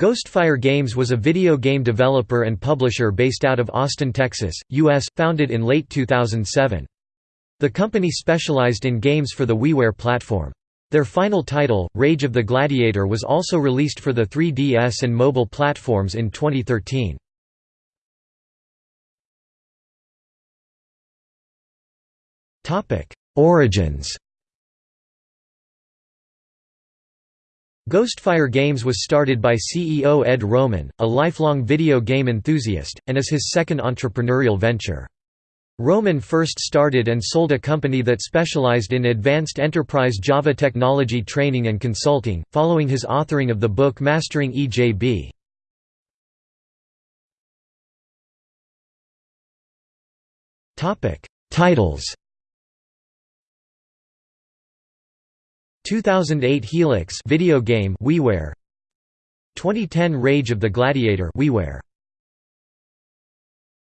Ghostfire Games was a video game developer and publisher based out of Austin, Texas, U.S., founded in late 2007. The company specialized in games for the WiiWare platform. Their final title, Rage of the Gladiator was also released for the 3DS and mobile platforms in 2013. Origins Ghostfire Games was started by CEO Ed Roman, a lifelong video game enthusiast, and is his second entrepreneurial venture. Roman first started and sold a company that specialized in advanced enterprise Java technology training and consulting, following his authoring of the book Mastering EJB. Titles 2008 Helix video game WiiWare. 2010 Rage of the Gladiator WiiWare